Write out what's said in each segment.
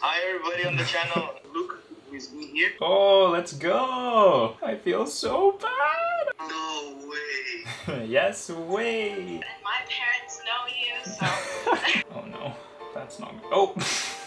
Hi everybody on the channel. Luke is me here. Oh, let's go! I feel so bad! No way. yes, way! My parents know you, so Oh no, that's not. Oh!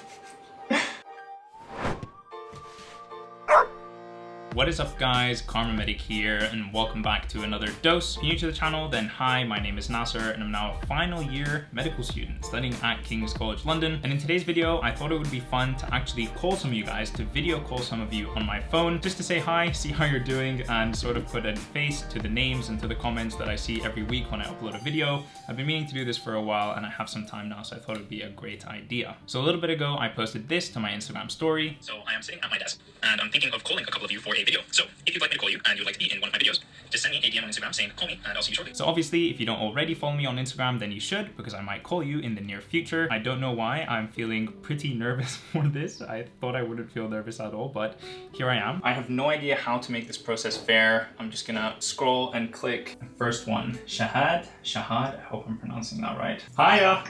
What is up guys, KharmaMedic here and welcome back to another dose. If you're new to the channel, then hi, my name is Nasser and I'm now a final year medical student studying at King's College London. And in today's video, I thought it would be fun to actually call some of you guys, to video call some of you on my phone, just to say hi, see how you're doing and sort of put a face to the names and to the comments that I see every week when I upload a video. I've been meaning to do this for a while and I have some time now, so I thought it'd be a great idea. So a little bit ago, I posted this to my Instagram story. So I am sitting at my desk and I'm thinking of calling a couple of you for a video. So if you'd like me to call you and you'd like to be in one of my videos, just send me a DM on Instagram saying call me and I'll see you shortly. So obviously, if you don't already follow me on Instagram, then you should because I might call you in the near future. I don't know why I'm feeling pretty nervous for this. I thought I wouldn't feel nervous at all, but here I am. I have no idea how to make this process fair. I'm just gonna scroll and click. the First one, Shahad. Shahad, I hope I'm pronouncing that right. Hiya,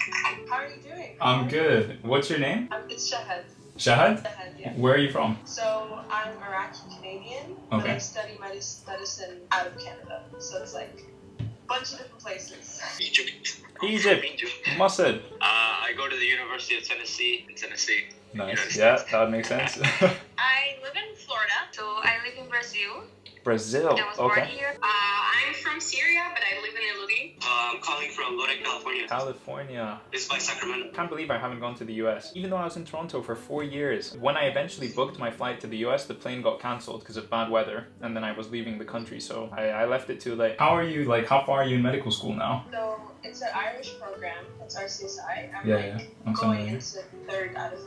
how are you doing? I'm good. What's your name? Um, it's Shahad. Shahad? Shahad, yeah. Where are you from? So I'm Iraqi Canadian, but Okay. I study medicine out of Canada. So it's like a bunch of different places. Egypt. Egypt. Egypt. Musad. Uh, I go to the University of Tennessee in Tennessee. Nice. Yeah, that makes sense. I live in Florida, so I live in Brazil. Brazil. I was born Okay. here. Uh, I'm from Syria, but I live in Eluding. Uh, I'm calling from Lodi, California. California. This is by Sacramento. I Can't believe I haven't gone to the US. Even though I was in Toronto for four years. When I eventually booked my flight to the US, the plane got cancelled because of bad weather, and then I was leaving the country, so I, I left it too late. How are you? Like, how far are you in medical school now? So it's an Irish program. It's RCSI. I'm Yeah, like yeah. I'm going into third out of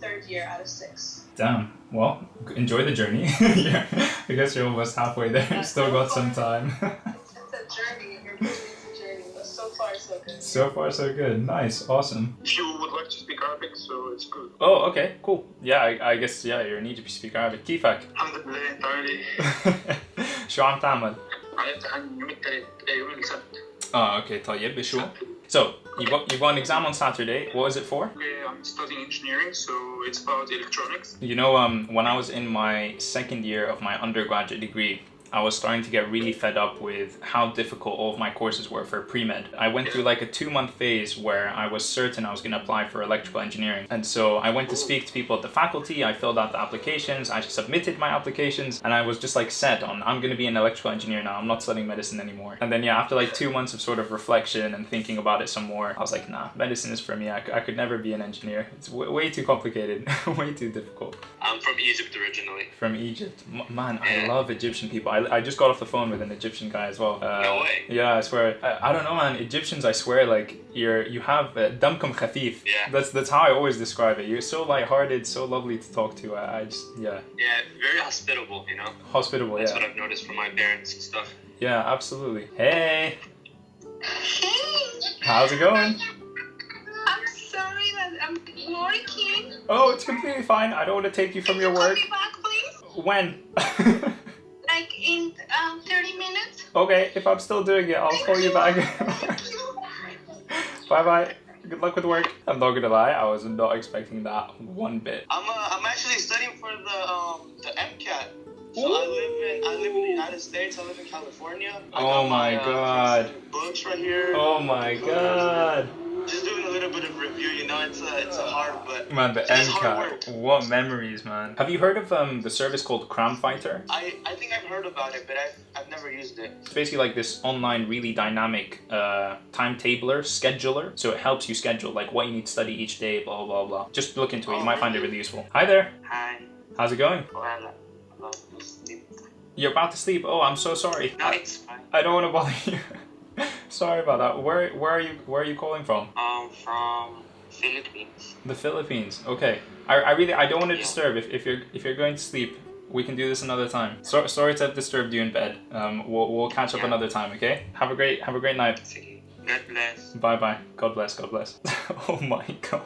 third year out of six. Damn. Well, enjoy the journey. yeah. I guess you're almost halfway there. Yeah, Still so got some far. time. It's, it's a journey. You're moving it's a journey, but so far so good. so far, so good. Nice. Awesome. If you would like to speak Arabic, so it's good. Oh, okay. Cool. Yeah, I, I guess, yeah, you're need to speak Arabic. كيفك? الحمد لله entirely. شو عم تعمل؟ عرفت عن يوم الثلاث يوم السبت. Oh, okay, طيب بشو? So, you got, you got an exam on Saturday. What is it for? Okay, I'm studying engineering, so it's about electronics. You know, um, when I was in my second year of my undergraduate degree, I was starting to get really fed up with how difficult all of my courses were for pre-med. I went through like a two-month phase where I was certain I was going to apply for electrical engineering. And so I went to speak to people at the faculty, I filled out the applications, I submitted my applications, and I was just like set on, I'm going to be an electrical engineer now, I'm not studying medicine anymore. And then yeah, after like two months of sort of reflection and thinking about it some more, I was like, nah, medicine is for me, I, I could never be an engineer. It's way too complicated, way too difficult I'm from Egypt originally. from Egypt. M- man, I love Egyptian people. I, I just got off the phone with an Egyptian guy as well. Uh, No way. Yeah, I swear. I, I don't know, man. Egyptians, I swear, like you're you have uh, damkum khafif. Yeah. That's that's how I always describe it. You're so lighthearted, so lovely to talk to. I, I just yeah, Yeah, very hospitable, you know? hospitable. That's what I've noticed from my parents and stuff. yeah, absolutely. Hey, Hey! how's it going? I'm sorry that I'm working. Oh, it's completely fine. I don't want to take you from your Call work. me back, please. When? Like in um 30 minutes. okay, if I'm still doing it, I'll call you back. Bye bye. Good luck with work. I'm not gonna lie, I was not expecting that one bit. I'm uh, I'm actually studying for the um the MCAT. So I live in I live in the United States. I live in California. I Oh got my uh, God. Books right here. Oh my god. Just doing a little bit of review. You know, it's a it's a hard but Man, the It's hard work. MCAT. What memories, man. Have you heard of um the service called Cram Fighter? I I think I've heard about it, but I've I've never used it. It's basically like this online, really dynamic uh, timetabler, scheduler. So it helps you schedule like what you need to study each day, blah blah blah. Just look into it. You might find it really useful. Hi there. Hi. How's it going? You're about to sleep. Oh, I'm so sorry. no, I, it's fine. I don't want to bother you. sorry about that. Where where are you where are you calling from? Um, from Philippines. The Philippines. Okay. I, I really I don't want to Yeah. disturb if, if you're if you're going to sleep. We can do this another time. So, sorry to have disturbed you in bed. Um, we'll, we'll catch up Yeah. another time. Okay. Have a great have a great night. God bless. Bye bye. God bless. God bless. oh my god.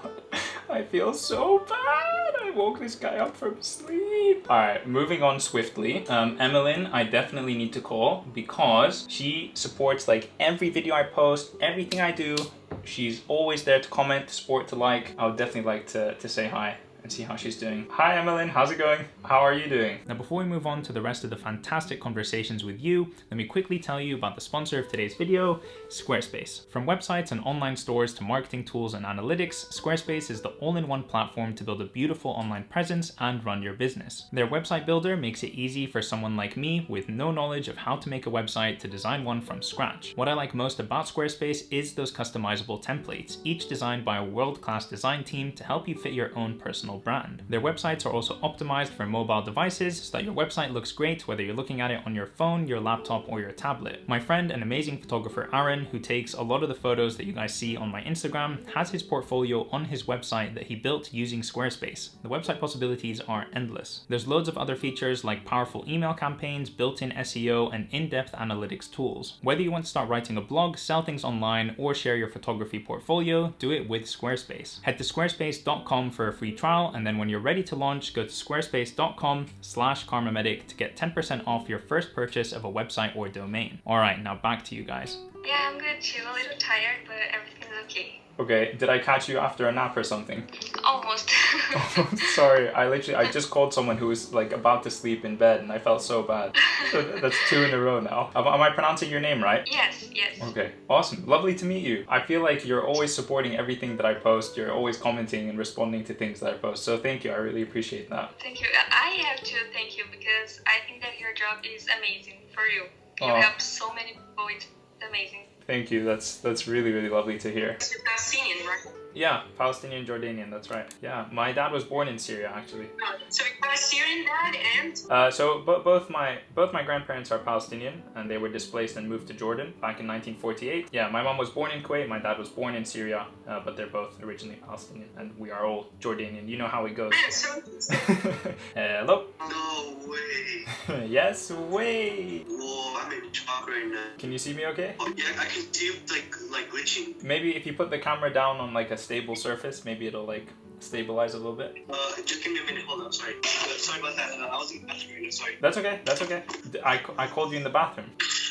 I feel so bad. Woke this guy up from sleep. All right, moving on swiftly. Um, Emmeline, I definitely need to call because she supports like every video I post, everything I do. She's always there to comment, to support, to like. I would definitely like to, to say hi and see how she's doing. Hi, Emmeline. How's it going? How are you doing? Now, before we move on to the rest of the fantastic conversations with you, let me quickly tell you about the sponsor of today's video, Squarespace. From websites and online stores to marketing tools and analytics, Squarespace is the all-in-one platform to build a beautiful online presence and run your business. Their website builder makes it easy for someone like me with no knowledge of how to make a website to design one from scratch. What I like most about Squarespace is those customizable templates, each designed by a world-class design team to help you fit your own personal brand. Their websites are also optimized for mobile devices so that your website looks great whether you're looking at it on your phone, your laptop, or your tablet. My friend and amazing photographer Aaron, who takes a lot of the photos that you guys see on my Instagram, has his portfolio on his website that he built using Squarespace. The website possibilities are endless. There's loads of other features like powerful email campaigns, built-in SEO, and in-depth analytics tools. Whether you want to start writing a blog, sell things online, or share your photography portfolio, do it with Squarespace. Head to squarespace.com for a free trial, and then when you're ready to launch, go to squarespace.com slash kharmamedic to get 10% off your first purchase of a website or domain. All right, now back to you guys. Yeah, I'm good too. A little tired, but everything's okay. Okay, did I catch you after a nap or something? Almost. Sorry, I literally I just called someone who was like about to sleep in bed and I felt so bad. That's two in a row now. Am, am I pronouncing your name right? yes, yes. Okay, awesome. Lovely to meet you. I feel like you're always supporting everything that I post. You're always commenting and responding to things that I post. So thank you. I really appreciate that. Thank you. I have to thank you because I think that your job is amazing for you. You Aw. help so many people. It's amazing. Thank you. That's that's really really lovely to hear. Right? Yeah, Palestinian Jordanian. That's right. Yeah, my dad was born in Syria actually. So you got a Syrian dad and Uh, so bo- both my both my grandparents are Palestinian, and they were displaced and moved to Jordan back in 1948. Yeah, my mom was born in Kuwait, my dad was born in Syria, uh, but they're both originally Palestinian, and we are all Jordanian. You know how it goes. so Hello. No way. yes, way. Whoa, I'm in shock right now. Can you see me okay? Oh, yeah, I can see like like glitching. Maybe if you put the camera down on like a stable surface, maybe it'll like stabilize a little bit. Uh, just give me a minute. Hold on. Sorry. Uh, sorry about that. Uh, I was in the bathroom. right Sorry. That's okay. That's okay. I, I called you in the bathroom.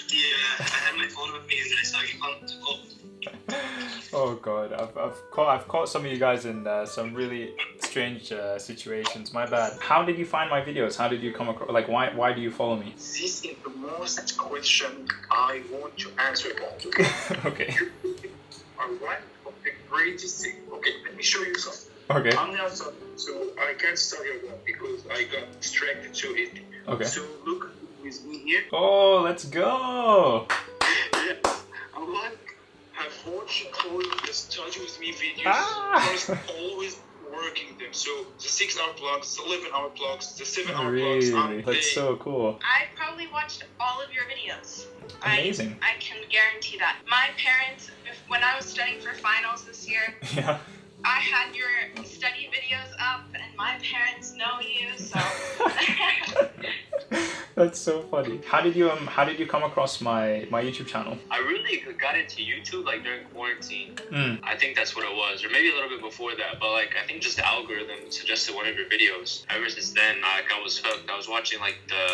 Yeah, I had my phone with me and then I saw you on. Oh, oh god, I've, I've caught I've caught some of you guys in uh, some really strange uh, situations. My bad. How did you find my videos? How did you come across? Like, why why do you follow me? This is the most question I want to answer about. okay. You are one of thing. Okay, let me show you something. Okay. I'm now studying, so I can't study a lot because I got distracted to it. Okay. So look with me here. Oh, let's go. Yes, I like have watched all the study with me videos. Ah. Always. So the six hour blocks, the eleven hour blocks, the seven hour blocks. I'm Really? That's so cool. I probably watched all of your videos. Amazing. I, I can guarantee that. My parents, if, when I was studying for finals this year, Yeah. I had your study videos That's so funny. How did you um How did you come across my my YouTube channel? I really got into YouTube like during quarantine. Mm. I think that's what it was, or maybe a little bit before that. But like, I think just the algorithm suggested one of your videos. Ever since then, like I was hooked. I was watching like the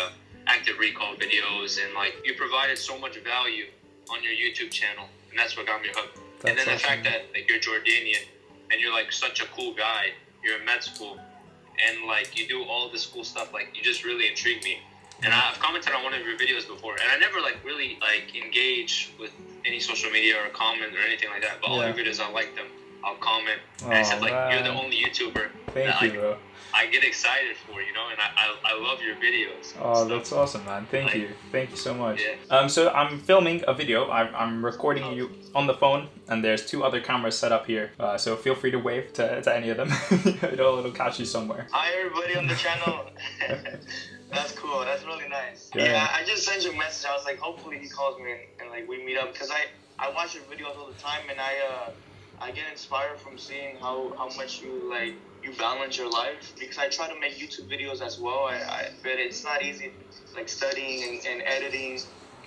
active recall videos, and like you provided so much value on your YouTube channel, and that's what got me hooked. and That's then the fact that like you're Jordanian, and you're like such a cool guy. You're in med school, and like you do all this cool stuff. Like you just really intrigue me. And I've commented on one of your videos before, and I never like really like engage with any social media or comment or anything like that. But all Yeah. your videos, I like them. I'll comment. and I said like you're the only YouTuber Thank that you, I, bro. I get excited for, you know, and I, I, I love your videos. Oh, that's awesome, man. Thank Like- you. Thank you so much. Yeah. Um, so I'm filming a video. I'm, I'm recording you on the phone, and there's two other cameras set up here. Uh, so feel free to wave to, to any of them. it'll, it'll catch you somewhere. Hi everybody on the channel. That's cool. That's really nice. Yeah. Yeah. I just sent you a message. I was like, hopefully he calls me and, and like we meet up because I I watch your videos all the time and I uh I get inspired from seeing how how much you like you balance your life because I try to make YouTube videos as well. I, I but it's not easy like studying and, and editing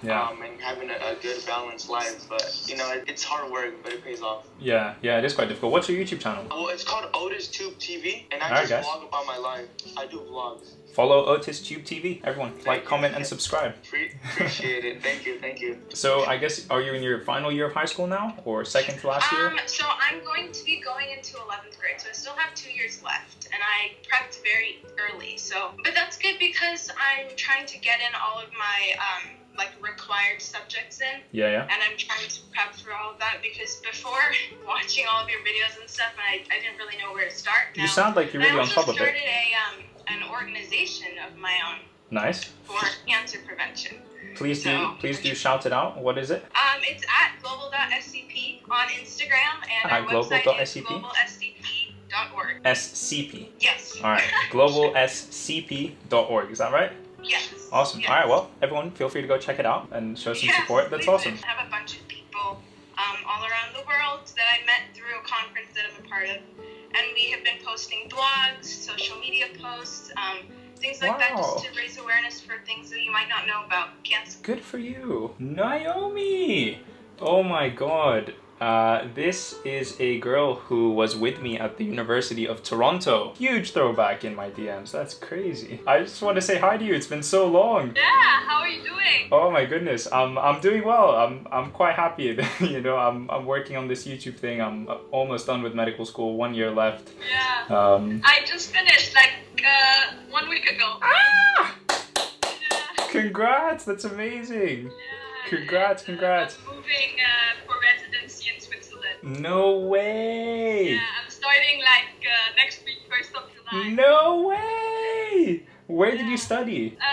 Yeah. um, and having a, a good balanced life. But you know, it, it's hard work, but it pays off. Yeah, yeah, it is quite difficult. What's your YouTube channel? Well, it's called Otis Tube TV, and I Alright, just guys. vlog about my life. I do vlogs. Follow Otis Tube TV. Everyone, like, you. comment, and subscribe. Pre- appreciate it. Thank you. Thank you. So I guess are you in your final year of high school now, or second to last year? Um, so I'm going to be going into 11th grade, so I still have two years left, and I prepped very early. So, but that's good because I'm trying to get in all of my um, like required subjects in, Yeah, yeah. and I'm trying to prep for all of that because before watching all of your videos and stuff, I, I didn't really know where to start. You sound like you're really on top of it. I started a um, an organization of my own Nice. for cancer prevention. Please do, please do shout it out. What is it? Um, it's at global.scp on Instagram, and our At website is global.scp? globalscp.org. SCP. Yes. All right. globalscp.org. Is that right? Yes. Awesome. Yes. All right. Well, everyone, feel free to go check it out and show some Yes, support. That's awesome. I have a bunch of people um, all around the world that I met through a conference that I'm a part of, and we have been posting blogs, social media posts, um, things like that, just to raise awareness for things that you might not know about cancer. Good for you, Naomi. Oh my God. Uh, this is a girl who was with me at the University of Toronto. Huge throwback in my DMs. That's crazy. I just want to say hi to you. It's been so long. Yeah, how are you doing? Oh my goodness, I'm I'm doing well. I'm I'm quite happy. you know, I'm I'm working on this YouTube thing. I'm almost done with medical school. One year left. Yeah. Um, I just finished like uh, one week ago. ah! Yeah. Congrats! That's amazing. Yeah, Congrats, congrats. I'm moving uh, for Switzerland. No way. Yeah, I'm starting like uh, next week, first of July. No way. Where did you study? Uh,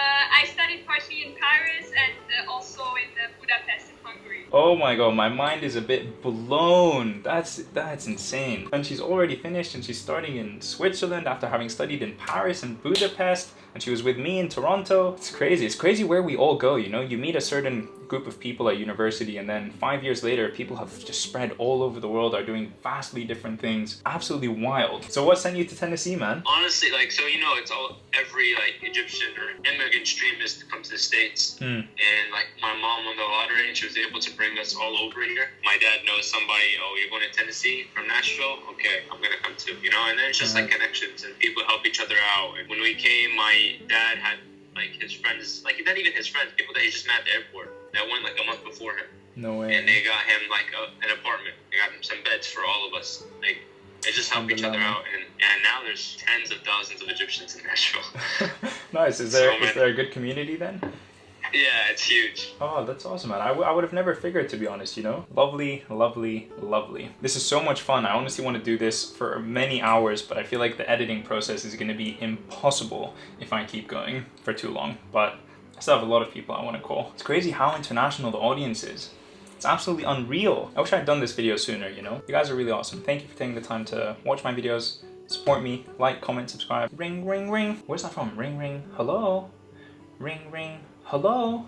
I studied partially in Paris and uh, also in uh, Budapest in Hungary. Oh my god, my mind is a bit blown. That's that's insane. And she's already finished and she's starting in Switzerland after having studied in Paris and Budapest and she was with me in Toronto. It's crazy. It's crazy where we all go, you know? You meet a certain group of people at university and then 5 years later people have just spread all over the world are doing vastly different things. Absolutely wild. So what sent you to Tennessee, man? Honestly, like so, you know, it's all every like Egyptian or immigrant streamers to come to the states, Hmm. and like my mom won the lottery, and she was able to bring us all over here. My dad knows somebody. Oh, you're going to Tennessee from Nashville? Okay, I'm gonna come too. You know, and then it's just like connections and people help each other out. And when we came, my dad had like his friends, like not even his friends, people that he just met at the airport that went like a month before him, No way. and they got him like a, an apartment. They got him some beds for all of us. Like they just help each other out, and and now there's tens of thousands of Egyptians in Nashville. nice. Is there So is there a good community then? Yeah, it's huge. Oh, that's awesome, man. I, I would have never figured, to be honest, you know? Lovely, lovely, lovely. This is so much fun. I honestly want to do this for many hours, but I feel like the editing process is going to be impossible if I keep going for too long. But I still have a lot of people I want to call. It's crazy how international the audience is. It's absolutely unreal. I wish I'd done this video sooner, you know? You guys are really awesome. Thank you for taking the time to watch my videos, support me, like, comment, subscribe. Ring, ring, ring. Where's that from? Ring, ring. Hello? Ring, ring. Hello?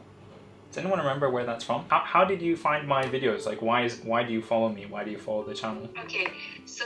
Does anyone remember where that's from? How, how did you find my videos? Like, why is why do you follow me? Why do you follow the channel? Okay, so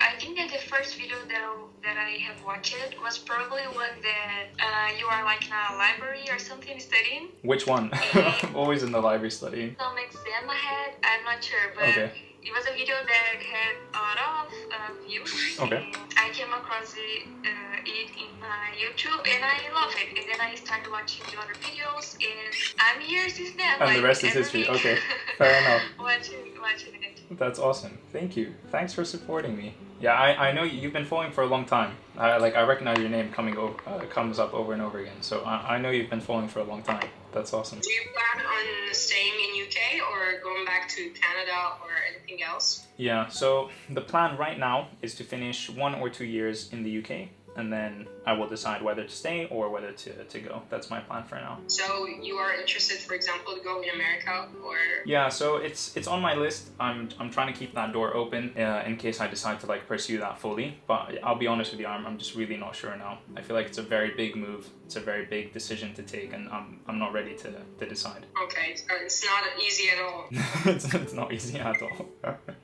I think that the first video that I, that I have watched was probably one that uh, you are like in a library or something studying. Which one? I'm always in the library studying. Some exam ahead, I'm not sure, but Okay. It was a video that had a lot of uh, views. Okay. I came across it, uh, it in my YouTube and I love it. And then I started watching the other videos and I'm here since then. And the rest is history. Okay, fair enough. watching, watching it. That's awesome. Thank you. Thanks for supporting me. Yeah, I, I know you- you've been following for a long time. I like I recognize your name coming over uh, comes up over and over again. So I, I know you've been following for a long time. That's awesome. Do you plan on staying in UK or going back to Canada or anything else? Yeah. So the plan right now is to finish one or two years in the UK, and then I will decide whether to stay or whether to, to go. That's my plan for now. So you are interested, for example, to go in America or Yeah, so it's it's on my list. I'm I'm trying to keep that door open uh, in case I decide to like pursue that fully. But I'll be honest with you, I'm, I'm just really not sure now. I feel like it's a very big move. It's a very big decision to take, and I'm I'm not ready to, to decide. okay, it's, it's not easy at all. it's, it's not easy at all.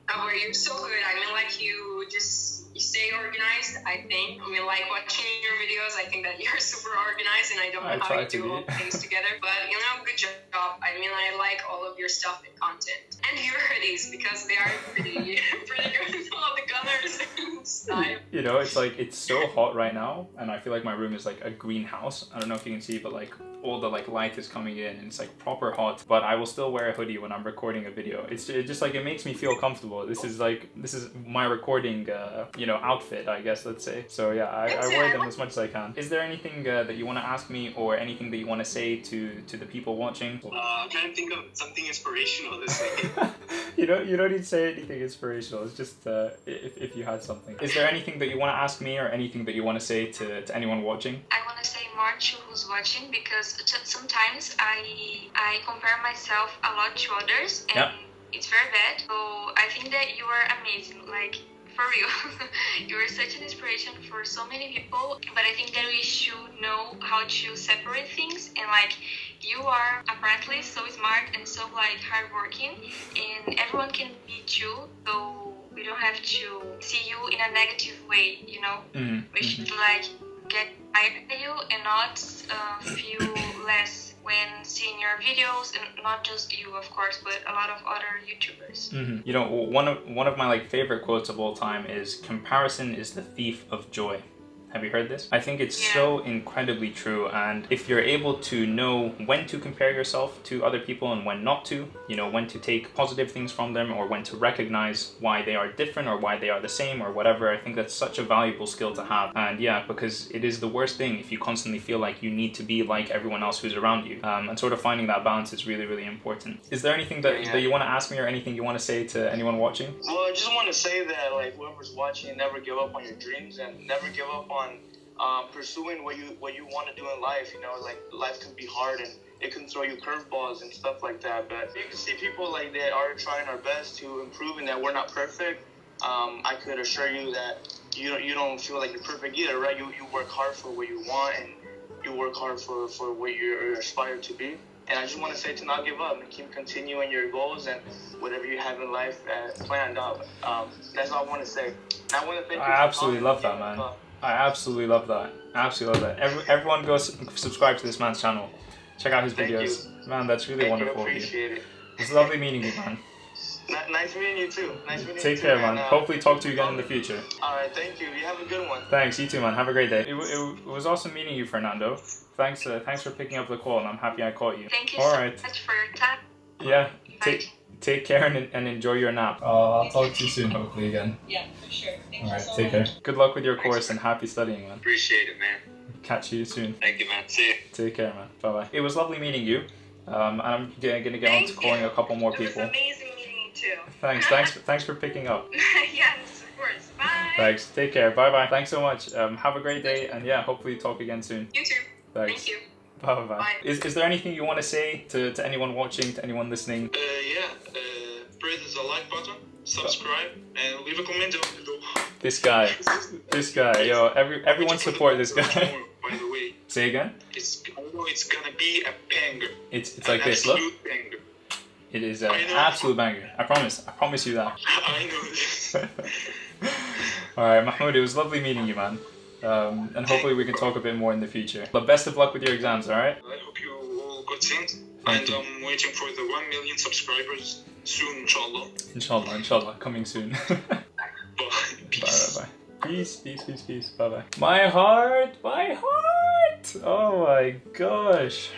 Oh, were you so good? I mean, like you just stay organized. I think. I mean, like watching your videos, I think that you're super organized, and I don't know I how you to do all things together. But you know, good job. I mean, I like all of your stuff and content, and your hoodies because they are pretty, pretty good. with All the colors and style. You know, it's like it's so hot right now, and I feel like my room is like a greenhouse. I don't know if you can see, but like all the like light is coming in, and it's like proper hot. But I will still wear a hoodie when I'm recording a video. It's it just like it makes me feel comfortable. This is like this is my recording, uh, you know, outfit, I guess. Let's say. So yeah, I, I wear them as much as I can. Is there anything uh, that you want to ask me, or anything that you want to say to to the people watching? Uh, I'm trying to think of something inspirational this week. you don't you don't need to say anything inspirational. It's just uh, if, if you had something. Is there anything that you want to ask me or anything that you want to say to, to anyone watching? I want to say March who's watching because t- sometimes I I compare myself a lot to others and Yeah. It's very bad. So I think that you are amazing. Like for real, you are such an inspiration for so many people. But I think that we should know how to separate things and like you are apparently so smart and so like hardworking, and everyone can be you So we don't have to see you in a negative way, you know Mm-hmm. we should like get tired of you and not uh, feel less when seeing your videos and not just you of course but a lot of other youtubers hmm You know, one of one of my like favorite quotes of all time is "Comparison is the thief of joy." Have you heard this? I think it's Yeah. so incredibly true. And if you're able to know when to compare yourself to other people and when not to, you know, when to take positive things from them or when to recognize why they are different or why they are the same or whatever, I think that's such a valuable skill to have. And yeah, because it is the worst thing if you constantly feel like you need to be like everyone else who's around you. Um, and sort of finding that balance is really, really important. Is there anything that, Yeah, that you want to ask me or anything you want to say to anyone watching? Well, I just want to say that like whoever's watching, never give up on your dreams and never give up on um, pursuing what you what you want to do in life. You know, like life can be hard and it can throw you curveballs and stuff like that. But you can see people like that are trying our best to improve and that we're not perfect. Um, I could assure you that you don't you don't feel like you're perfect either, right? You you work hard for what you want and you work hard for for what you're aspired to be. And I just want to say to not give up and keep continuing your goals and whatever you have in life uh, planned out. Um, that's all I want to say. And I want to thank you. I absolutely love that, man. Uh, I absolutely love that. Absolutely love that. Every, everyone go s- subscribe to this man's channel. Check out his Thank videos. Man, that's really Thank wonderful you. of you. Appreciate it. It's lovely meeting you, man. N- nice meeting you too. Nice meeting you Take too, care, man. Uh, Hopefully talk to you again in the future. All right. Thank you. You have a good one. Thanks, you too, man. Have a great day. It, it, it was awesome meeting you, Fernando. Thanks, uh, thanks for picking up the call, and I'm happy I caught you. thank you All so right. much for your time Yeah. Bye. Take take care and, and enjoy your nap. Uh, I'll talk to you soon, hopefully again. Yeah, for sure. Thank All you so Take care. Good luck with your course and happy studying, man. Appreciate it, man. Catch you soon. Thank you, man. See you. Take care, man. Bye bye. It was lovely meeting you. Um, and I'm gonna get on to Thank calling you. a couple more It was people. amazing meeting you too. Thanks, thanks, thanks for picking up. yes, of course. Bye. Thanks. Take care. Bye bye. Thanks so much. Um, have a great day, and yeah, hopefully talk again soon. You too. Thanks. Thank you. Bye bye. Bye. Is, is there anything you want to say to, to anyone watching, to anyone listening? Uh, yeah, uh, press the like button, subscribe, and leave a comment down below. This guy, this guy, yo, every everyone support this guy. By the way, Say again. it's I know it's gonna be a banger. It's it's like this. Look, banger. it is an absolute banger. I promise. I promise you that. I know this. All right, Mahmoud. It was lovely meeting you, man. Um, and hopefully we can talk a bit more in the future. But best of luck with your exams. All right. I hope you all got Thank and you. I'm waiting for the 1 million subscribers soon, inshallah. Inshallah. Inshallah. Coming soon. bye Bye. bye bye. Peace, peace, peace, peace. Bye bye. My heart, my heart. Oh my gosh.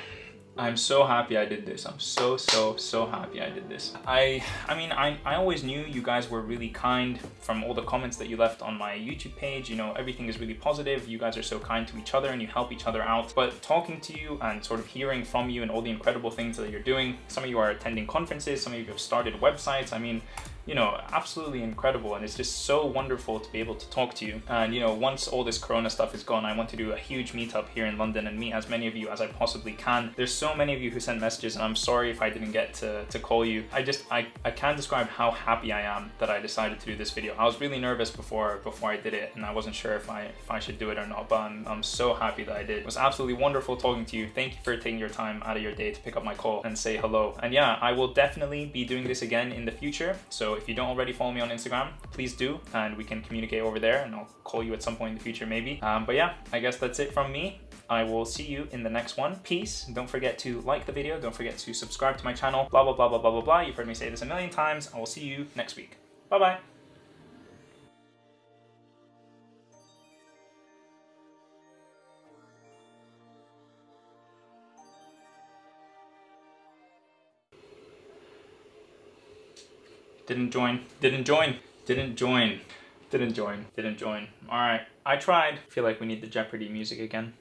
I'm so happy I did this. I'm so so so happy I did this. I I mean I I always knew you guys were really kind from all the comments that you left on my YouTube page. You know, everything is really positive. You guys are so kind to each other and you help each other out. But talking to you and sort of hearing from you and all the incredible things that you're doing. Some of you are attending conferences, some of you have started websites. I mean, you know, absolutely incredible. And it's just so wonderful to be able to talk to you. And, you know, once all this Corona stuff is gone, I want to do a huge meetup here in London and meet as many of you as I possibly can. There's so many of you who sent messages, and I'm sorry if I didn't get to, to call you. I just, I, I can't describe how happy I am that I decided to do this video. I was really nervous before before I did it, and I wasn't sure if I if I should do it or not, but I'm, I'm so happy that I did. It was absolutely wonderful talking to you. Thank you for taking your time out of your day to pick up my call and say hello. And yeah, I will definitely be doing this again in the future. So if you don't already follow me on Instagram, please do, and we can communicate over there, and I'll call you at some point in the future maybe. Um, but yeah, I guess that's it from me. I will see you in the next one. Peace. Don't forget to like the video. Don't forget to subscribe to my channel. Blah, blah, blah, blah, blah, blah, blah. You've heard me say this a million times. I will see you next week. Bye-bye. Didn't join. Didn't join. Didn't join. Didn't join. Didn't join. Alright. I tried. feel like we need the Jeopardy music again.